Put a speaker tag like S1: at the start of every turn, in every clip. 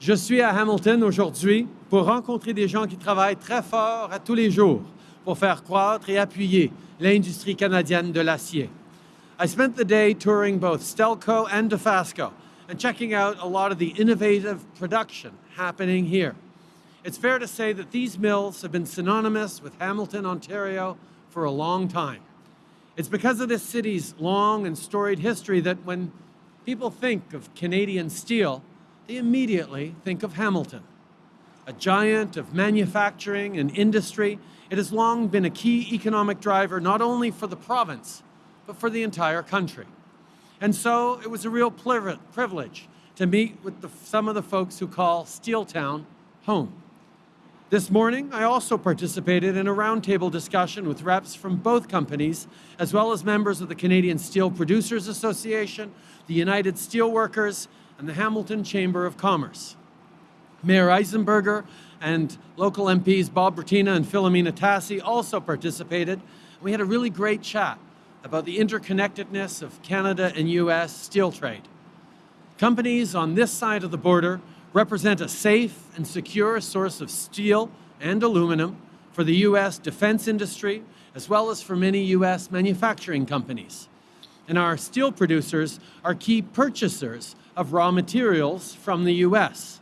S1: Je suis à Hamilton aujourd'hui pour rencontrer des gens qui travaillent très fort à tous les jours pour faire croître et appuyer l'industrie canadienne de l'acier. I spent the day touring both Stelco and Dofasco and checking out a lot of the innovative production happening here. It's fair to say that these mills have been synonymous with Hamilton, Ontario for a long time. It's because of this city's long and storied history that when people think of Canadian steel, immediately think of Hamilton. A giant of manufacturing and industry, it has long been a key economic driver not only for the province, but for the entire country. And so it was a real privilege to meet with the, some of the folks who call Steeltown home. This morning, I also participated in a roundtable discussion with reps from both companies, as well as members of the Canadian Steel Producers Association, the United Steelworkers, and the Hamilton Chamber of Commerce. Mayor Eisenberger and local MPs Bob Bratina and Filomena Tassi also participated. We had a really great chat about the interconnectedness of Canada and U.S. steel trade. Companies on this side of the border represent a safe and secure source of steel and aluminum for the U.S. defense industry, as well as for many U.S. manufacturing companies. And our steel producers are key purchasers of raw materials from the U.S.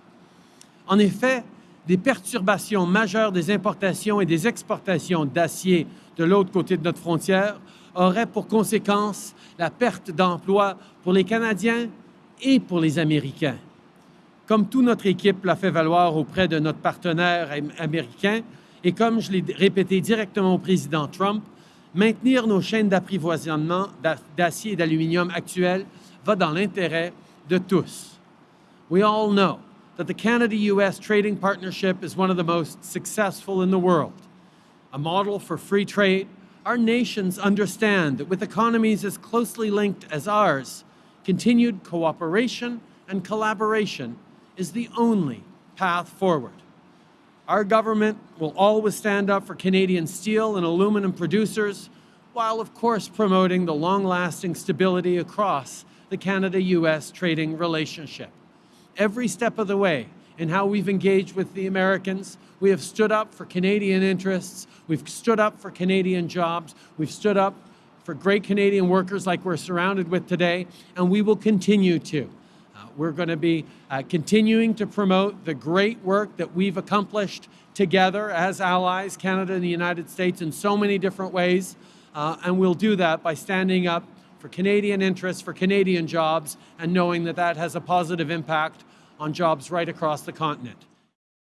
S1: En effet, des perturbations majeures des importations et des exportations d'acier de l'autre côté de notre frontière auraient pour conséquence la perte d'emplois pour les Canadiens et pour les Américains. comme toute notre équipe l'a fait valoir auprès de notre partenaire américain, et comme je l'ai répété directement au président Trump, maintenir nos chaînes d'apprivoisonnement d'acier et d'aluminium actuelles va dans l'intérêt de tous. We all know that the Canada-US trading partnership is one of the most successful in the world. A model for free trade, our nations understand that with economies as closely linked as ours, continued cooperation and collaboration is the only path forward. Our government will always stand up for Canadian steel and aluminum producers, while of course promoting the long-lasting stability across the Canada-US trading relationship. Every step of the way in how we've engaged with the Americans, we have stood up for Canadian interests, we've stood up for Canadian jobs, we've stood up for great Canadian workers like we're surrounded with today, and we will continue to. We're going to be uh, continuing to promote the great work that we've accomplished together as allies, Canada and the United States, in so many different ways. Uh, and we'll do that by standing up for Canadian interests, for Canadian jobs, and knowing that that has a positive impact on jobs right across the continent.